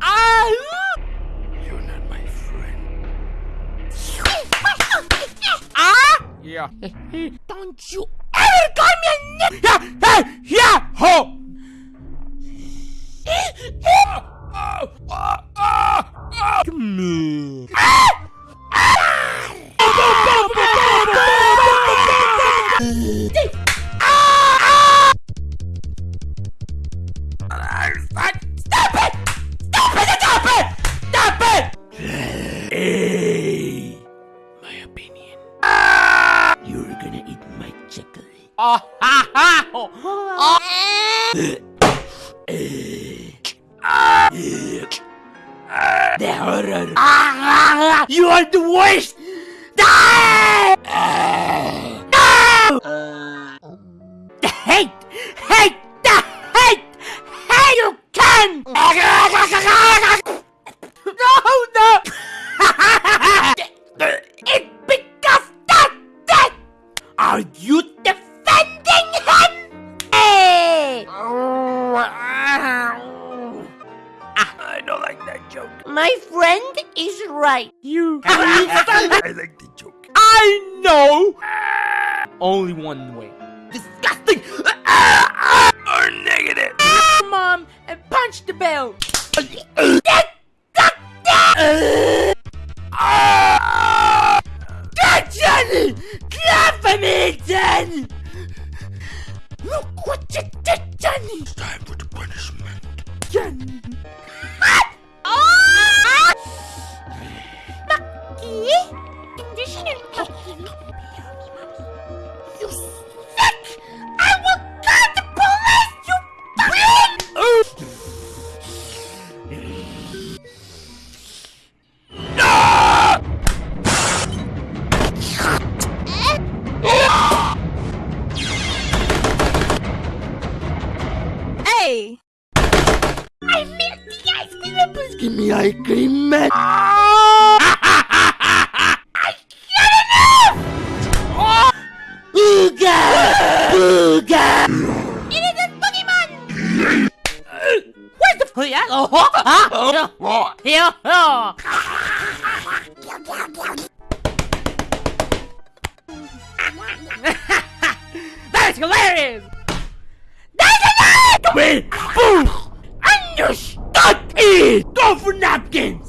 ah! You're not my friend. ah! Yeah. Don't you ever call me a nigga! Yeah! Hey! Yeah! Ho! Come Stop it! Stop it! Stop it! Stop it! Hey! My opinion. You're gonna eat my chocolate. Oh, ha, ha! Oh, oh. The horror. You are the worst! Die! No! The hate! Hate! Hate! Hey! I don't like that joke. My friend is right. You. I like the joke. I know! Only one way. Disgusting! Or negative. Mom, and punch the bell! Johnny! Clap for me, Johnny! Look what you did, Johnny! It's time for the punishment. Johnny! Maki? Hindi siya I milk the ice cream, please give me ice cream, man. Enough! Booga! Booga! It is a Pokemon! Where's the yeah? Oh, huh? What? Yeah, oh. That's hilarious! Come in! Boom! You stuck it! Go for napkins!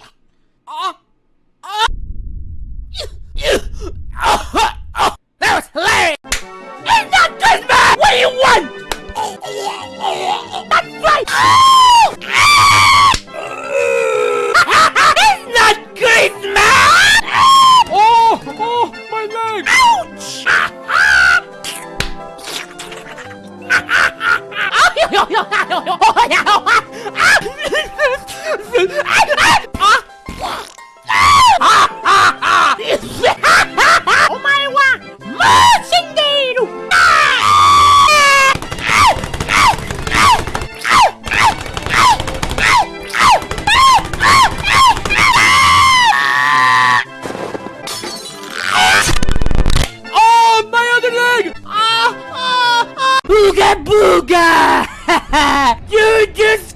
Booga Booga! you just